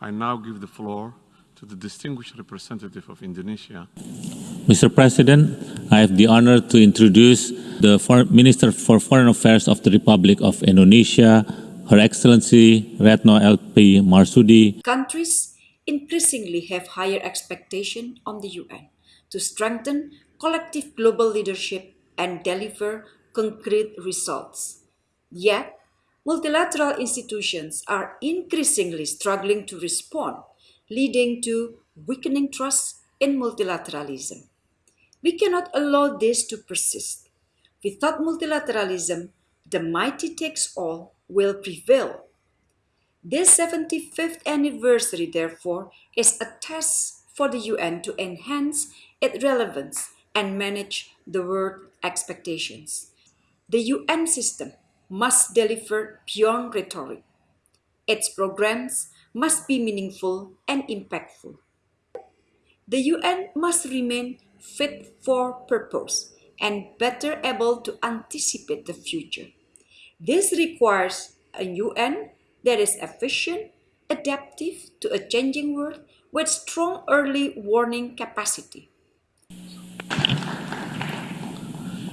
I now give the floor to the distinguished representative of Indonesia. Mr. President, I have the honor to introduce the For- Minister for Foreign Affairs of the Republic of Indonesia, Her Excellency Retno LP Marsudi. Countries increasingly have higher expectation on the UN to strengthen collective global leadership and deliver concrete results. Yet, multilateral institutions are increasingly struggling to respond, leading to weakening trust in multilateralism. We cannot allow this to persist. Without multilateralism, the mighty takes all will prevail. This 75th anniversary, therefore, is a test for the UN to enhance its relevance and manage the world expectations. The UN system must deliver beyond rhetoric. Its programs must be meaningful and impactful. The UN must remain fit for purpose and better able to anticipate the future. This requires a UN that is efficient, adaptive to a changing world with strong early warning capacity.